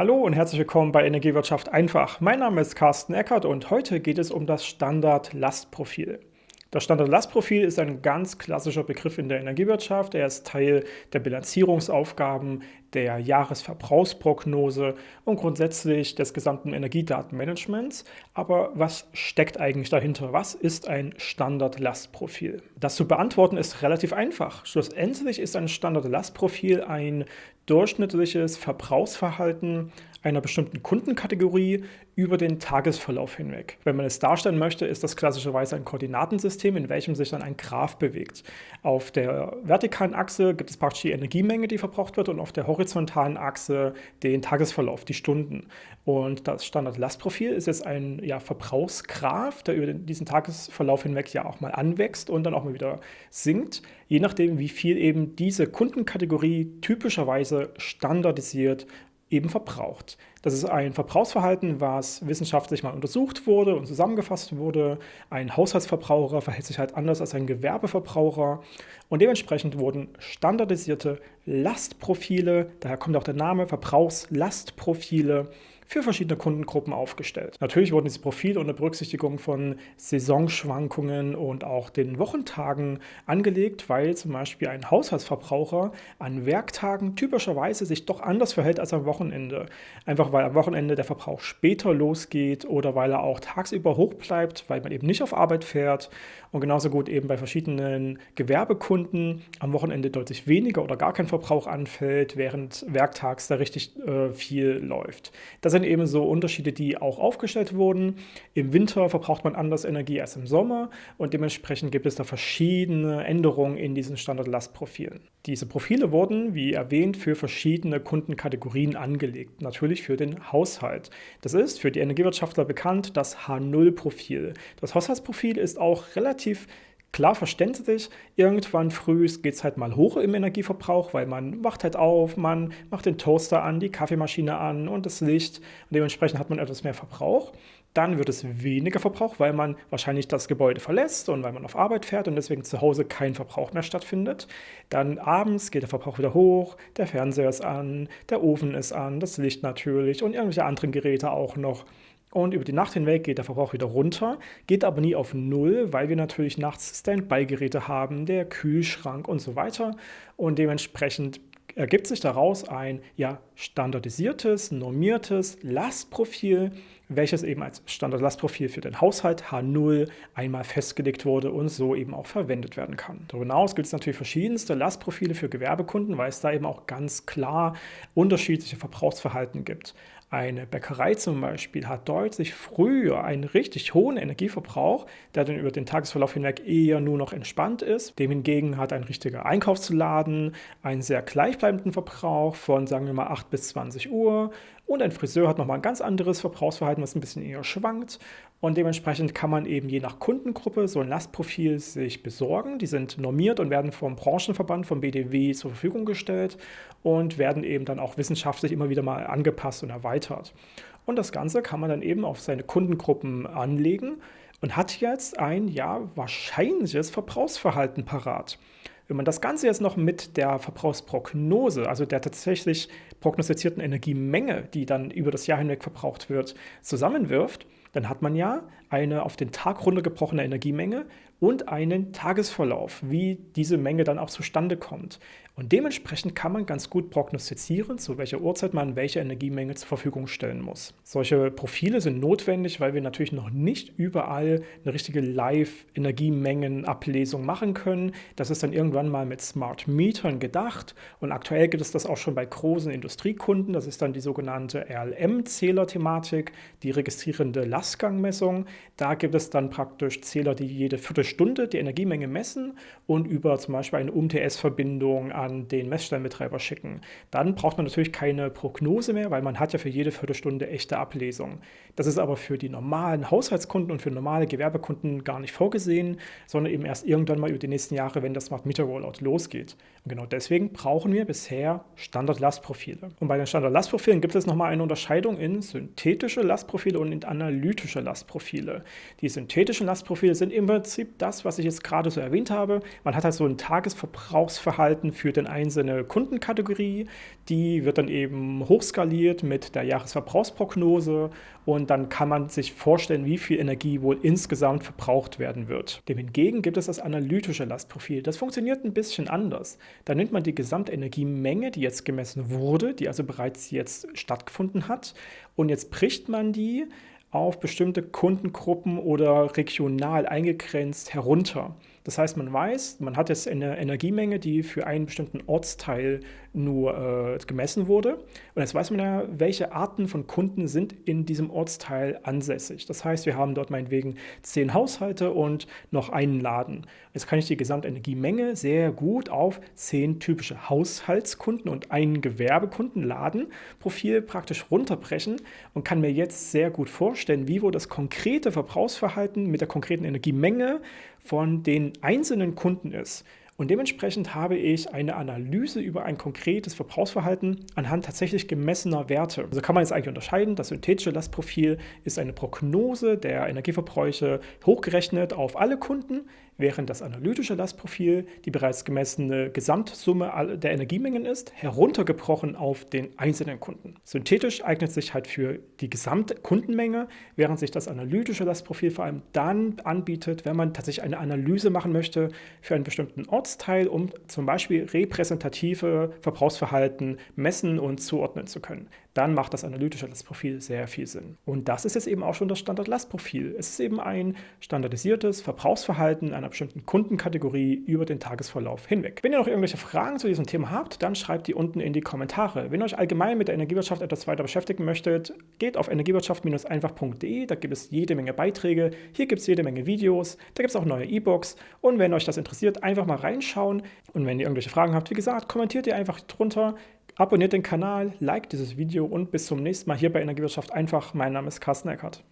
Hallo und herzlich willkommen bei Energiewirtschaft einfach. Mein Name ist Carsten Eckert und heute geht es um das Standard-Lastprofil. Das Standard-Lastprofil ist ein ganz klassischer Begriff in der Energiewirtschaft. Er ist Teil der Bilanzierungsaufgaben, der Jahresverbrauchsprognose und grundsätzlich des gesamten Energiedatenmanagements. Aber was steckt eigentlich dahinter? Was ist ein Standard-Lastprofil? Das zu beantworten ist relativ einfach. Schlussendlich ist ein Standard-Lastprofil ein durchschnittliches Verbrauchsverhalten einer bestimmten Kundenkategorie über den Tagesverlauf hinweg. Wenn man es darstellen möchte, ist das klassischerweise ein Koordinatensystem, in welchem sich dann ein Graph bewegt. Auf der vertikalen Achse gibt es praktisch die Energiemenge, die verbraucht wird, und auf der horizontalen Achse den Tagesverlauf, die Stunden. Und das Standard-Lastprofil ist jetzt ein ja, Verbrauchsgraph, der über diesen Tagesverlauf hinweg ja auch mal anwächst und dann auch mal wieder sinkt, je nachdem, wie viel eben diese Kundenkategorie typischerweise standardisiert eben verbraucht. Das ist ein Verbrauchsverhalten, was wissenschaftlich mal untersucht wurde und zusammengefasst wurde. Ein Haushaltsverbraucher verhält sich halt anders als ein Gewerbeverbraucher und dementsprechend wurden standardisierte Lastprofile, daher kommt auch der Name Verbrauchslastprofile, für verschiedene Kundengruppen aufgestellt. Natürlich wurden diese Profile unter Berücksichtigung von Saisonschwankungen und auch den Wochentagen angelegt, weil zum Beispiel ein Haushaltsverbraucher an Werktagen typischerweise sich doch anders verhält als am Wochenende. Einfach weil am Wochenende der Verbrauch später losgeht oder weil er auch tagsüber hoch bleibt, weil man eben nicht auf Arbeit fährt und genauso gut eben bei verschiedenen Gewerbekunden am Wochenende deutlich weniger oder gar kein Verbrauch anfällt, während werktags da richtig äh, viel läuft. Das sind eben so Unterschiede, die auch aufgestellt wurden. Im Winter verbraucht man anders Energie als im Sommer und dementsprechend gibt es da verschiedene Änderungen in diesen Standardlastprofilen. Diese Profile wurden, wie erwähnt, für verschiedene Kundenkategorien angelegt, natürlich für den Haushalt. Das ist für die Energiewirtschaftler bekannt das H0-Profil. Das Haushaltsprofil ist auch relativ Klar verständlich, irgendwann früh geht es halt mal hoch im Energieverbrauch, weil man wacht halt auf, man macht den Toaster an, die Kaffeemaschine an und das Licht und dementsprechend hat man etwas mehr Verbrauch. Dann wird es weniger Verbrauch, weil man wahrscheinlich das Gebäude verlässt und weil man auf Arbeit fährt und deswegen zu Hause kein Verbrauch mehr stattfindet. Dann abends geht der Verbrauch wieder hoch, der Fernseher ist an, der Ofen ist an, das Licht natürlich und irgendwelche anderen Geräte auch noch. Und über die Nacht hinweg geht der Verbrauch wieder runter, geht aber nie auf Null, weil wir natürlich nachts Standby-Geräte haben, der Kühlschrank und so weiter. Und dementsprechend ergibt sich daraus ein ja, standardisiertes, normiertes Lastprofil, welches eben als Standardlastprofil für den Haushalt H0 einmal festgelegt wurde und so eben auch verwendet werden kann. Darüber hinaus gibt es natürlich verschiedenste Lastprofile für Gewerbekunden, weil es da eben auch ganz klar unterschiedliche Verbrauchsverhalten gibt. Eine Bäckerei zum Beispiel hat deutlich früher einen richtig hohen Energieverbrauch, der dann über den Tagesverlauf hinweg eher nur noch entspannt ist. Dem hingegen hat ein richtiger Einkaufsladen einen sehr gleichbleibenden Verbrauch von, sagen wir mal, 8 bis 20 Uhr und ein Friseur hat nochmal ein ganz anderes Verbrauchsverhalten, was ein bisschen eher schwankt. Und dementsprechend kann man eben je nach Kundengruppe so ein Lastprofil sich besorgen. Die sind normiert und werden vom Branchenverband, vom BDW zur Verfügung gestellt und werden eben dann auch wissenschaftlich immer wieder mal angepasst und erweitert. Und das Ganze kann man dann eben auf seine Kundengruppen anlegen und hat jetzt ein ja wahrscheinliches Verbrauchsverhalten parat. Wenn man das Ganze jetzt noch mit der Verbrauchsprognose, also der tatsächlich prognostizierten Energiemenge, die dann über das Jahr hinweg verbraucht wird, zusammenwirft, dann hat man ja eine auf den Tag runtergebrochene Energiemenge und einen Tagesverlauf, wie diese Menge dann auch zustande kommt. Und dementsprechend kann man ganz gut prognostizieren, zu welcher Uhrzeit man welche Energiemenge zur Verfügung stellen muss. Solche Profile sind notwendig, weil wir natürlich noch nicht überall eine richtige Live-Energiemengenablesung machen können. Das ist dann irgendwann mal mit Smart Metern gedacht und aktuell gibt es das auch schon bei großen Industriekunden. Das ist dann die sogenannte RLM-Zähler-Thematik, die registrierende Lastgangmessung. Da gibt es dann praktisch Zähler, die jede Viertelstunde die Energiemenge messen und über zum Beispiel eine UMTS-Verbindung an den Messstellenbetreiber schicken. Dann braucht man natürlich keine Prognose mehr, weil man hat ja für jede Viertelstunde echte Ablesung. Das ist aber für die normalen Haushaltskunden und für normale Gewerbekunden gar nicht vorgesehen, sondern eben erst irgendwann mal über die nächsten Jahre, wenn das Smart Meter Rollout losgeht. Und genau deswegen brauchen wir bisher Standard-Lastprofile. Und bei den Standard-Lastprofilen gibt es nochmal eine Unterscheidung in synthetische Lastprofile und in analytische Lastprofile. Die synthetischen Lastprofile sind im Prinzip das, was ich jetzt gerade so erwähnt habe. Man hat halt so ein Tagesverbrauchsverhalten für den einzelne Kundenkategorie. Die wird dann eben hochskaliert mit der Jahresverbrauchsprognose und dann kann man sich vorstellen, wie viel Energie wohl insgesamt verbraucht werden wird. Dem hingegen gibt es das analytische Lastprofil. Das funktioniert ein bisschen anders. Da nimmt man die Gesamtenergiemenge, die jetzt gemessen wurde, die also bereits jetzt stattgefunden hat, und jetzt bricht man die auf bestimmte Kundengruppen oder regional eingegrenzt herunter. Das heißt, man weiß, man hat jetzt eine Energiemenge, die für einen bestimmten Ortsteil nur äh, gemessen wurde. Und jetzt weiß man ja, welche Arten von Kunden sind in diesem Ortsteil ansässig. Das heißt, wir haben dort meinetwegen zehn Haushalte und noch einen Laden. Jetzt kann ich die Gesamtenergiemenge sehr gut auf zehn typische Haushaltskunden und einen Gewerbekundenladenprofil praktisch runterbrechen und kann mir jetzt sehr gut vorstellen, wie wohl das konkrete Verbrauchsverhalten mit der konkreten Energiemenge von den einzelnen Kunden ist. Und dementsprechend habe ich eine Analyse über ein konkretes Verbrauchsverhalten anhand tatsächlich gemessener Werte. Also kann man jetzt eigentlich unterscheiden, das synthetische Lastprofil ist eine Prognose der Energieverbräuche hochgerechnet auf alle Kunden, während das analytische Lastprofil die bereits gemessene Gesamtsumme der Energiemengen ist, heruntergebrochen auf den einzelnen Kunden. Synthetisch eignet sich halt für die gesamte Kundenmenge, während sich das analytische Lastprofil vor allem dann anbietet, wenn man tatsächlich eine Analyse machen möchte für einen bestimmten Ort Ortsteil, um zum Beispiel repräsentative Verbrauchsverhalten messen und zuordnen zu können. Dann macht das analytische Lastprofil sehr viel Sinn. Und das ist jetzt eben auch schon das Standard-Lastprofil. Es ist eben ein standardisiertes Verbrauchsverhalten einer bestimmten Kundenkategorie über den Tagesverlauf hinweg. Wenn ihr noch irgendwelche Fragen zu diesem Thema habt, dann schreibt die unten in die Kommentare. Wenn ihr euch allgemein mit der Energiewirtschaft etwas weiter beschäftigen möchtet, geht auf energiewirtschaft-einfach.de, da gibt es jede Menge Beiträge, hier gibt es jede Menge Videos, da gibt es auch neue E-Books und wenn euch das interessiert, einfach mal rein reinschauen. Und wenn ihr irgendwelche Fragen habt, wie gesagt, kommentiert ihr einfach drunter, abonniert den Kanal, liked dieses Video und bis zum nächsten Mal hier bei Energiewirtschaft einfach. Mein Name ist Carsten Eckert.